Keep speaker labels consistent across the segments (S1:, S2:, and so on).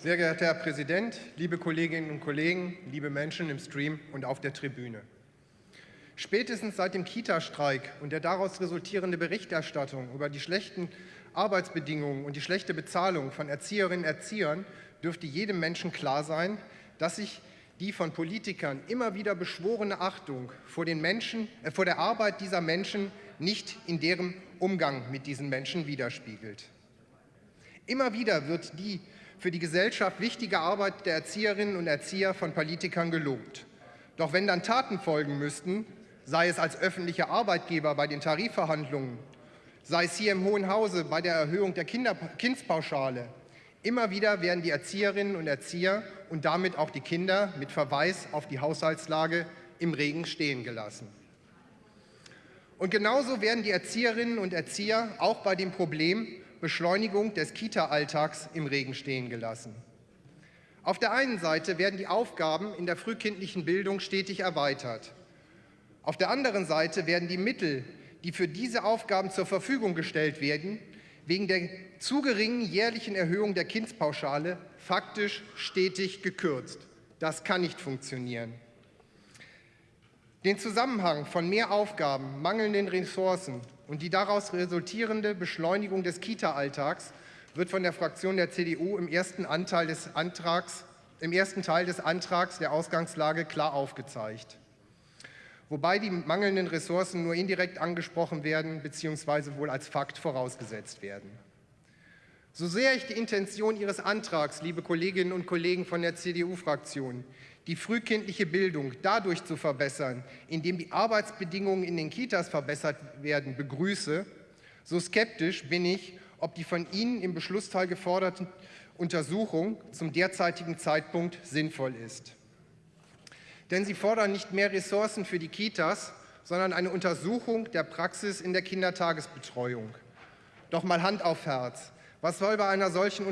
S1: Sehr geehrter Herr Präsident, liebe Kolleginnen und Kollegen, liebe Menschen im Stream und auf der Tribüne. Spätestens seit dem Kita-Streik und der daraus resultierende Berichterstattung über die schlechten Arbeitsbedingungen und die schlechte Bezahlung von Erzieherinnen und Erziehern dürfte jedem Menschen klar sein, dass sich die von Politikern immer wieder beschworene Achtung vor, den Menschen, äh, vor der Arbeit dieser Menschen nicht in deren Umgang mit diesen Menschen widerspiegelt. Immer wieder wird die für die Gesellschaft wichtige Arbeit der Erzieherinnen und Erzieher von Politikern gelobt. Doch wenn dann Taten folgen müssten, sei es als öffentlicher Arbeitgeber bei den Tarifverhandlungen, sei es hier im Hohen Hause bei der Erhöhung der Kinder Kindspauschale, immer wieder werden die Erzieherinnen und Erzieher und damit auch die Kinder mit Verweis auf die Haushaltslage im Regen stehen gelassen. Und genauso werden die Erzieherinnen und Erzieher auch bei dem Problem Beschleunigung des Kita-Alltags im Regen stehen gelassen. Auf der einen Seite werden die Aufgaben in der frühkindlichen Bildung stetig erweitert. Auf der anderen Seite werden die Mittel, die für diese Aufgaben zur Verfügung gestellt werden, wegen der zu geringen jährlichen Erhöhung der Kindspauschale faktisch stetig gekürzt. Das kann nicht funktionieren. Den Zusammenhang von mehr Aufgaben, mangelnden Ressourcen und die daraus resultierende Beschleunigung des Kita-Alltags wird von der Fraktion der CDU im ersten, Anteil des Antrags, im ersten Teil des Antrags der Ausgangslage klar aufgezeigt. Wobei die mangelnden Ressourcen nur indirekt angesprochen werden bzw. wohl als Fakt vorausgesetzt werden. So sehr ich die Intention Ihres Antrags, liebe Kolleginnen und Kollegen von der CDU-Fraktion, die frühkindliche Bildung dadurch zu verbessern, indem die Arbeitsbedingungen in den Kitas verbessert werden, begrüße, so skeptisch bin ich, ob die von Ihnen im Beschlussteil geforderte Untersuchung zum derzeitigen Zeitpunkt sinnvoll ist. Denn Sie fordern nicht mehr Ressourcen für die Kitas, sondern eine Untersuchung der Praxis in der Kindertagesbetreuung. Doch mal Hand auf Herz. Was soll bei einer solchen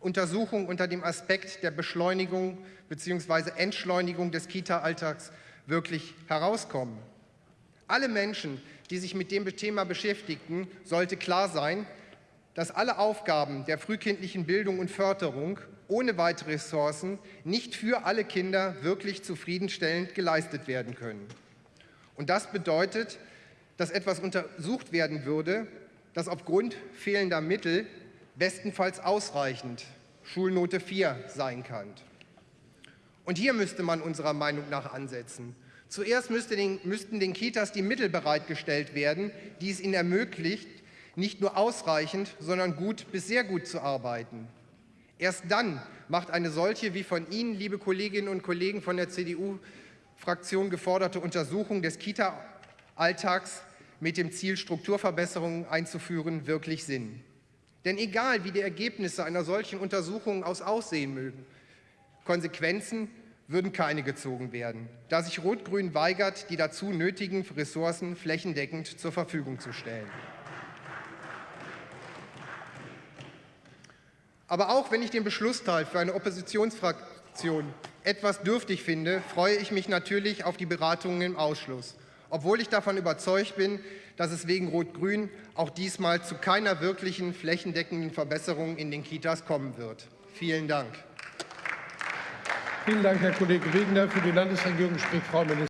S1: Untersuchung unter dem Aspekt der Beschleunigung bzw. Entschleunigung des Kita-Alltags wirklich herauskommen. Alle Menschen, die sich mit dem Thema beschäftigten, sollte klar sein, dass alle Aufgaben der frühkindlichen Bildung und Förderung ohne weitere Ressourcen nicht für alle Kinder wirklich zufriedenstellend geleistet werden können. Und das bedeutet, dass etwas untersucht werden würde, das aufgrund fehlender Mittel bestenfalls ausreichend Schulnote 4 sein kann. Und hier müsste man unserer Meinung nach ansetzen. Zuerst müsste den, müssten den Kitas die Mittel bereitgestellt werden, die es ihnen ermöglicht, nicht nur ausreichend, sondern gut bis sehr gut zu arbeiten. Erst dann macht eine solche, wie von Ihnen, liebe Kolleginnen und Kollegen von der CDU-Fraktion geforderte Untersuchung des Kita-Alltags mit dem Ziel, Strukturverbesserungen einzuführen, wirklich Sinn. Denn egal, wie die Ergebnisse einer solchen Untersuchung aus aussehen mögen, Konsequenzen würden keine gezogen werden, da sich Rot-Grün weigert, die dazu nötigen Ressourcen flächendeckend zur Verfügung zu stellen. Aber auch wenn ich den Beschlussteil für eine Oppositionsfraktion etwas dürftig finde, freue ich mich natürlich auf die Beratungen im Ausschuss obwohl ich davon überzeugt bin, dass es wegen Rot-Grün auch diesmal zu keiner wirklichen flächendeckenden Verbesserung in den Kitas kommen wird. Vielen Dank.
S2: Vielen Dank, Herr Kollege Wegener. Für die Landesregierung spricht Frau Ministerin.